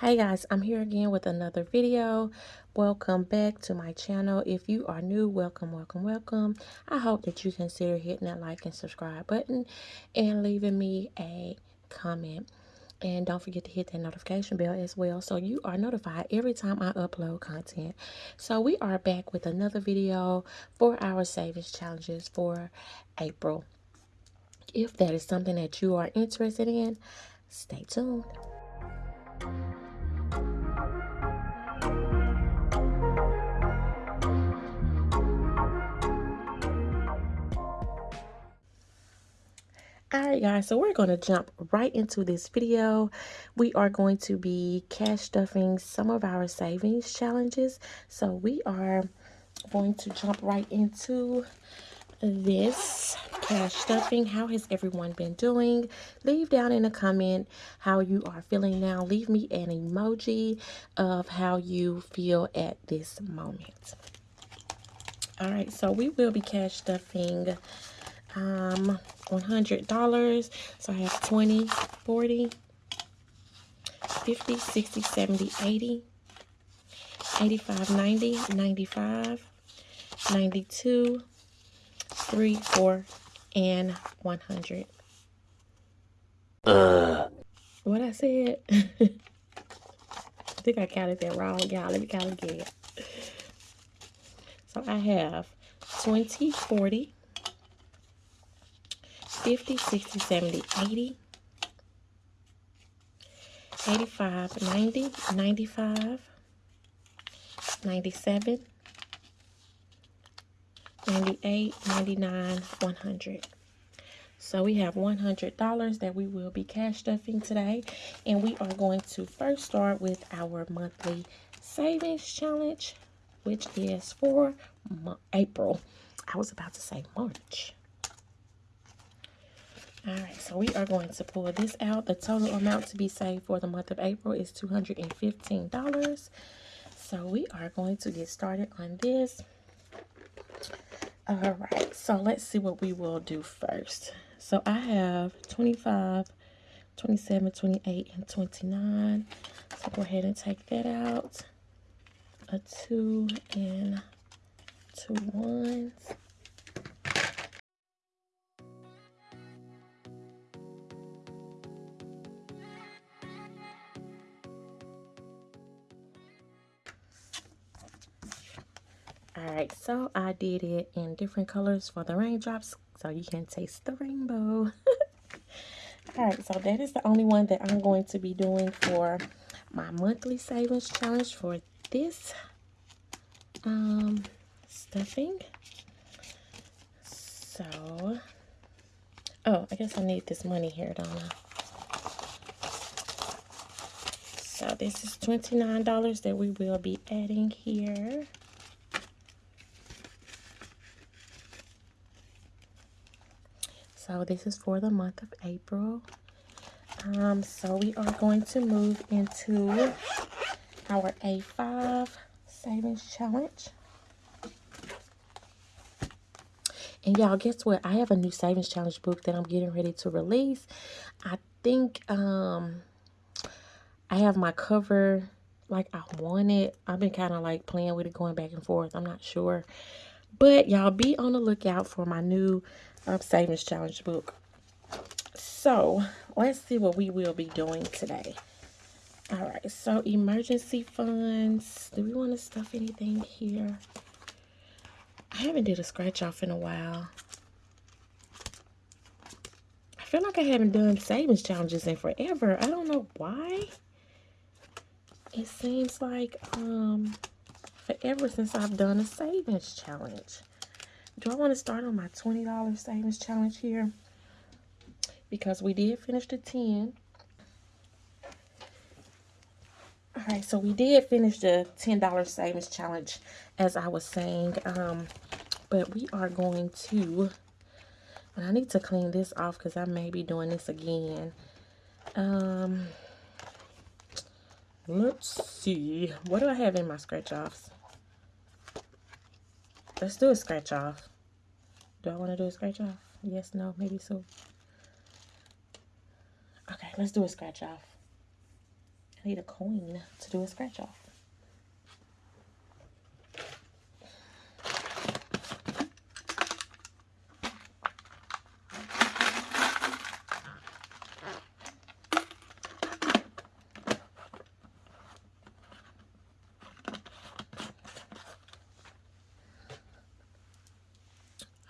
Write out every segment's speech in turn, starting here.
Hey guys, I'm here again with another video. Welcome back to my channel. If you are new, welcome, welcome, welcome. I hope that you consider hitting that like and subscribe button and leaving me a comment. And don't forget to hit that notification bell as well so you are notified every time I upload content. So we are back with another video for our savings challenges for April. If that is something that you are interested in, stay tuned. Alright guys, so we're going to jump right into this video. We are going to be cash stuffing some of our savings challenges. So we are going to jump right into this cash stuffing. How has everyone been doing? Leave down in a comment how you are feeling now. Leave me an emoji of how you feel at this moment. Alright, so we will be cash stuffing um, $100. So I have 20, 40, 50, 60, 70, 80, 85, 90, 95, 92, 3, 4, and 100. Uh. What I said? I think I counted that wrong, y'all. Let me count again. So I have 20, 40, 50, 60, 70, 80, 85, 90, 95, 97, 98, 99, 100. So we have $100 that we will be cash stuffing today. And we are going to first start with our monthly savings challenge, which is for April. I was about to say March. All right, so we are going to pull this out. The total amount to be saved for the month of April is $215. So we are going to get started on this. All right, so let's see what we will do first. So I have 25, 27, 28, and 29. So go ahead and take that out. A two and two ones. Alright, so I did it in different colors for the raindrops so you can taste the rainbow. Alright, so that is the only one that I'm going to be doing for my monthly savings challenge for this um, stuffing. So, oh, I guess I need this money here, don't I? So this is $29 that we will be adding here. So this is for the month of April. Um, so we are going to move into our A5 savings challenge. And y'all, guess what? I have a new savings challenge book that I'm getting ready to release. I think um, I have my cover like I want it. I've been kind of like playing with it, going back and forth. I'm not sure. But y'all be on the lookout for my new um, savings challenge book. So let's see what we will be doing today. All right, so emergency funds. Do we want to stuff anything here? I haven't did a scratch off in a while. I feel like I haven't done savings challenges in forever. I don't know why. It seems like um forever since I've done a savings challenge. Do I want to start on my $20 savings challenge here? Because we did finish the 10. Alright, so we did finish the $10 savings challenge, as I was saying. Um, but we are going to... And I need to clean this off because I may be doing this again. Um, let's see. What do I have in my scratch offs? Let's do a scratch off. Do I want to do a scratch off? Yes, no, maybe so. Okay, let's do a scratch off. I need a coin to do a scratch off.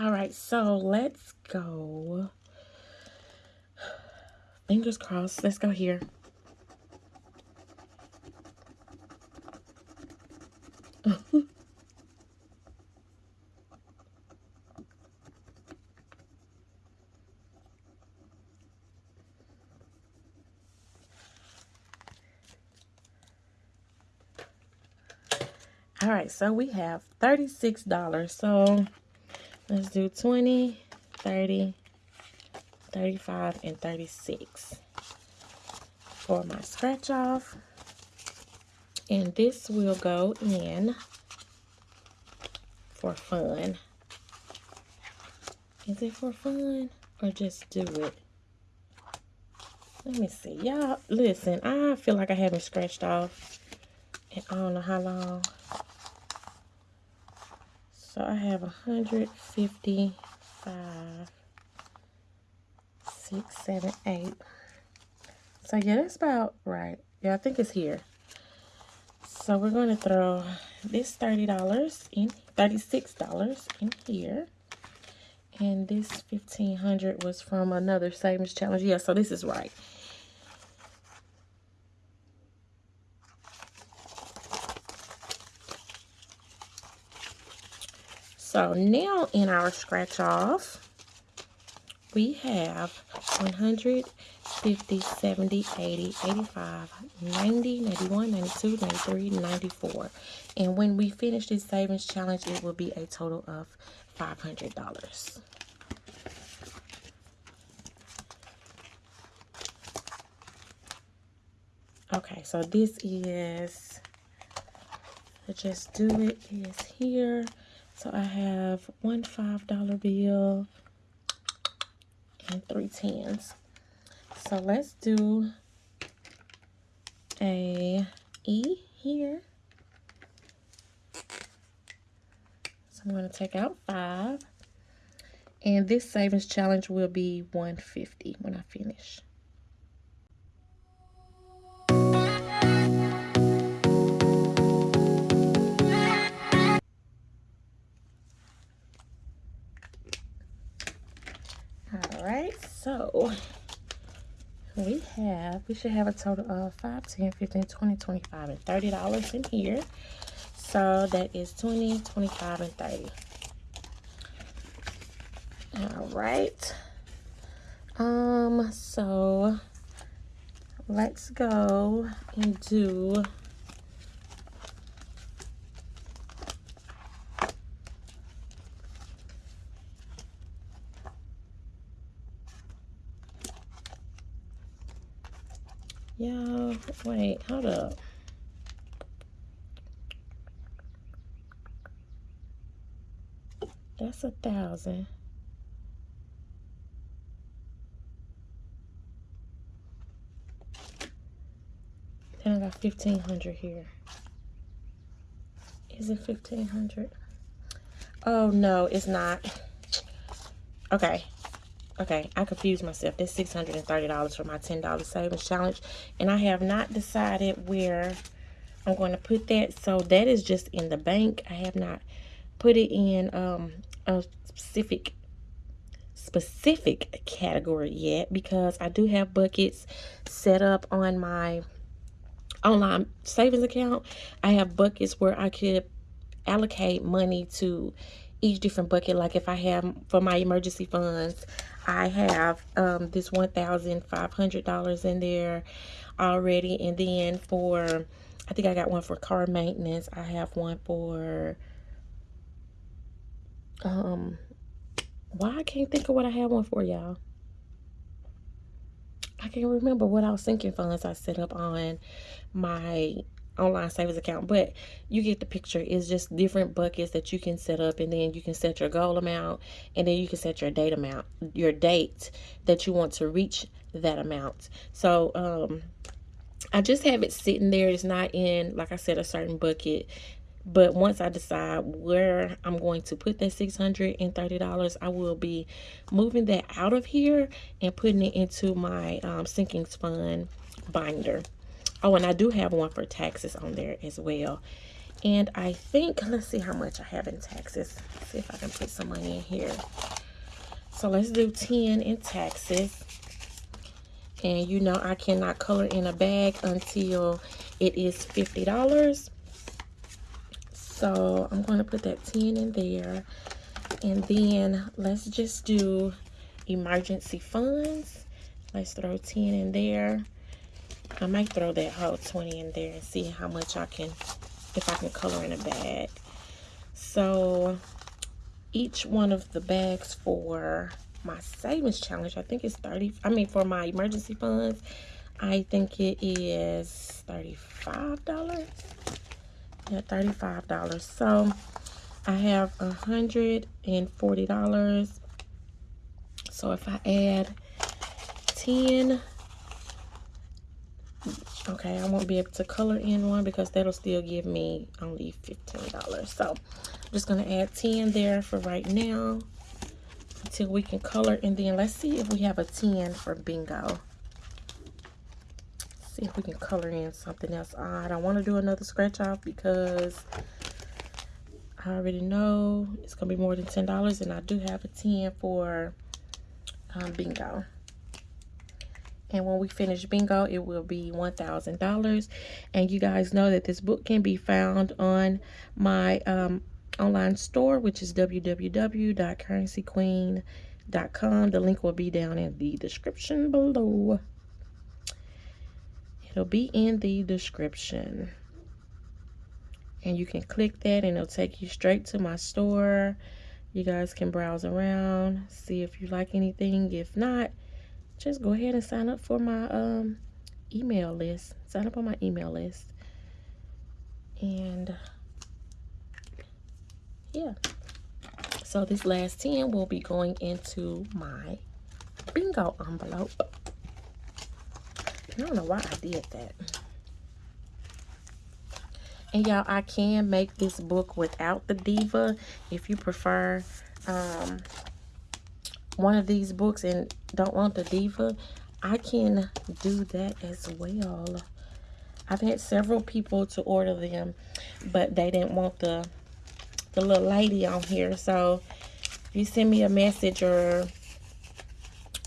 All right, so let's go. Fingers crossed. Let's go here. All right, so we have $36. So Let's do 20, 30, 35, and 36 for my scratch off. And this will go in for fun. Is it for fun or just do it? Let me see. Y'all, listen, I feel like I haven't scratched off in I don't know how long. So I have 155, 6, 7, 8. So yeah, that's about right. Yeah, I think it's here. So we're going to throw this $30 in, $36 in here. And this 1500 was from another savings challenge. Yeah, so this is right. So now in our scratch off, we have 100, 50, 70, 80, 85, 90, 91, 92, 93, 94. And when we finish this savings challenge, it will be a total of $500. Okay, so this is, just do it is here. So I have one $5 bill and three tens. So let's do a E here. So I'm going to take out five. And this savings challenge will be 150 when I finish. Alright, so we have, we should have a total of 5, 10, 15, 20, 25, and $30 in here. So that is 20, 25, and 30. All right. Um, so let's go and do Y'all, wait, hold up. That's a thousand. Then I got fifteen hundred here. Is it fifteen hundred? Oh no, it's not. Okay, Okay, I confused myself. That's $630 for my $10 savings challenge. And I have not decided where I'm going to put that. So that is just in the bank. I have not put it in um, a specific specific category yet because I do have buckets set up on my online savings account. I have buckets where I could allocate money to each different bucket. Like if I have for my emergency funds I have um, this $1,500 in there already. And then for I think I got one for car maintenance. I have one for um why I can't think of what I have one for y'all. I can't remember what I was thinking funds I set up on my online savings account but you get the picture it's just different buckets that you can set up and then you can set your goal amount and then you can set your date amount your date that you want to reach that amount so um I just have it sitting there. It's not in, like I said, a certain bucket. But once I decide where I'm going to put that $630, I will be moving that out of here and putting it into my um, sinking fund binder. Oh, and I do have one for taxes on there as well. And I think, let's see how much I have in taxes. Let's see if I can put some money in here. So let's do 10 in taxes. And you know I cannot color in a bag until it is $50. So I'm going to put that 10 in there. And then let's just do emergency funds. Let's throw 10 in there. I might throw that whole 20 in there and see how much I can, if I can color in a bag. So each one of the bags for my savings challenge, I think it's 30, I mean for my emergency funds, I think it is $35. Yeah, $35. So I have $140. So if I add 10 okay i won't be able to color in one because that'll still give me only 15 dollars. So i'm just going to add 10 there for right now until we can color. And then let's see if we have a 10 for bingo. See if we can color in something else. I don't want to do another scratch off because i already know it's gonna be more than ten dollars and i do have a 10 for um, bingo and when we finish bingo it will be $1,000 and you guys know that this book can be found on my um, online store which is www.currencyqueen.com the link will be down in the description below. It'll be in the description. And you can click that and it'll take you straight to my store. You guys can browse around see if you like anything. If not just go ahead and sign up for my um, email list. Sign up on my email list. And yeah. So this last 10 will be going into my bingo envelope. I don't know why I did that. And y'all, I can make this book without the diva if you prefer. Um, one of these books and don't want the diva, I can do that as well. I've had several people to order them, but they didn't want the the little lady on here. So if you send me a message or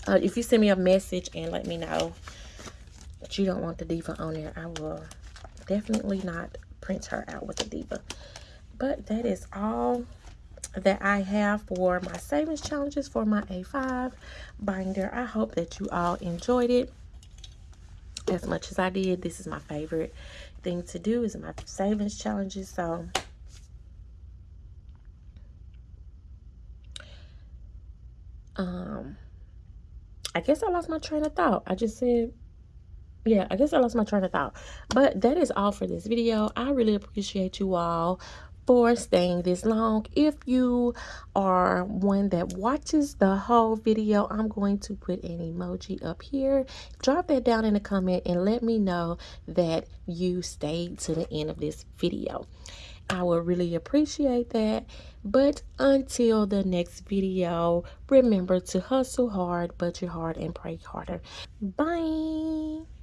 uh, if you send me a message and let me know that you don't want the diva on there, I will definitely not print her out with the diva. But that is all that I have for my savings challenges for my A5 binder. I hope that you all enjoyed it as much as I did. This is my favorite thing to do is my savings challenges. So um I guess I lost my train of thought. I just said yeah, I guess I lost my train of thought. But that is all for this video. I really appreciate you all for staying this long. If you are one that watches the whole video, I'm going to put an emoji up here. Drop that down in the comment and let me know that you stayed to the end of this video. I would really appreciate that. But until the next video, remember to hustle hard, budget hard, and pray harder. Bye.